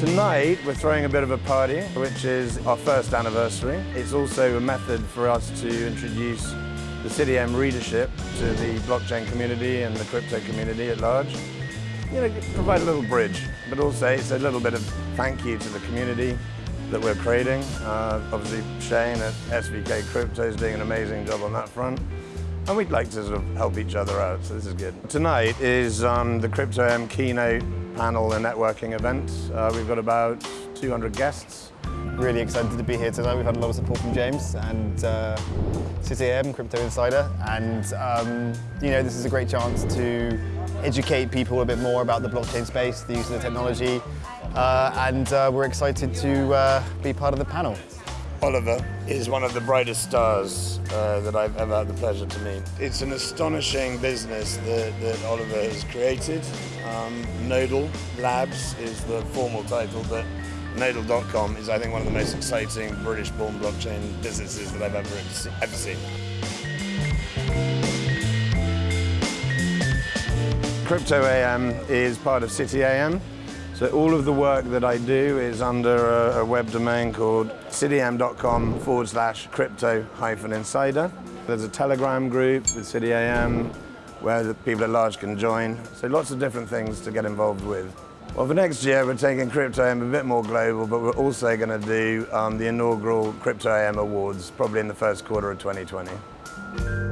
Tonight we're throwing a bit of a party, which is our first anniversary. It's also a method for us to introduce the City AM readership to the blockchain community and the crypto community at large. You know, provide a little bridge, but also it's a little bit of thank you to the community that we're creating. Uh, obviously Shane at SVK Crypto is doing an amazing job on that front. And we'd like to sort of help each other out, so this is good. Tonight is um, the Crypto AM panel and networking event. Uh, we've got about 200 guests. Really excited to be here tonight. We've had a lot of support from James and uh, City AM, Crypto Insider, and um, you know this is a great chance to educate people a bit more about the blockchain space, the use of the technology, uh, and uh, we're excited to uh, be part of the panel. Oliver is one of the brightest stars uh, that I've ever had the pleasure to meet. It's an astonishing business that, that Oliver has created. Um, Nodal Labs is the formal title, but Nodal.com is, I think, one of the most exciting British-born blockchain businesses that I've ever, ever seen. Crypto AM is part of City AM. So all of the work that I do is under a, a web domain called cityam.com forward slash crypto hyphen insider. There's a Telegram group with CityAM where the people at large can join. So lots of different things to get involved with. Well, for next year, we're taking Crypto AM a bit more global, but we're also going to do um, the inaugural Crypto AM Awards, probably in the first quarter of 2020.